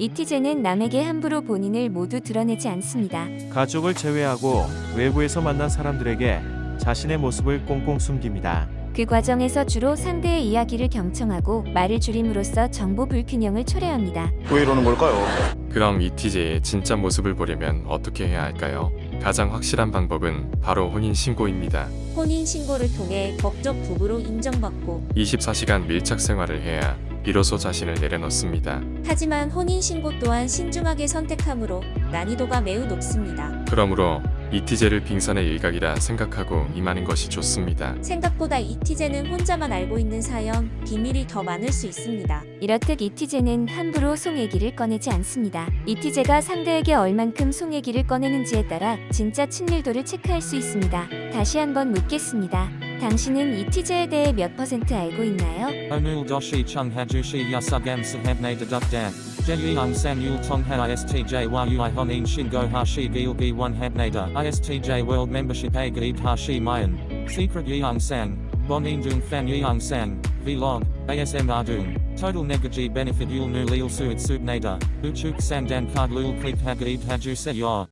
이티제는 남에게 함부로 본인을 모두 드러내지 않습니다. 가족을 제외하고 외부에서 만난 사람들에게 자신의 모습을 꽁꽁 숨깁니다. 그 과정에서 주로 상대의 이야기를 경청하고 말을 줄임으로써 정보 불균형을 초래합니다. 왜 이러는 걸까요? 그럼 이티제의 진짜 모습을 보려면 어떻게 해야 할까요? 가장 확실한 방법은 바로 혼인신고입니다. 혼인신고를 통해 법적 부부로 인정받고 24시간 밀착 생활을 해야 비로소 자신을 내려놓습니다. 하지만 혼인신고 또한 신중하게 선택하므로 난이도가 매우 높습니다. 그러므로 이티제를 빙산의 일각이라 생각하고 임하는 것이 좋습니다. 생각보다 이티제는 혼자만 알고 있는 사연, 비밀이 더 많을 수 있습니다. 이렇듯 이티제는 함부로 송 얘기를 꺼내지 않습니다. 이티제가 상대에게 얼만큼 송 얘기를 꺼내는지에 따라 진짜 친밀도를 체크할 수 있습니다. 다시 한번 묻겠습니다. 당신은 이 티제에 대해 몇 퍼센트 알고 있나요? Onul doshi chung hajushi yasugam sahabne dedukdan. Jeyung san yul tongha istj yui honin shingo hashi gil gi one habnada istj world membership a gaib hashi mayan. Secret dung fan yeung sang. Vlog. ASM ardung. Total negaji benefit yul nu lil suit subnada. Uchuk sandan card lul click hagaib haju se yor.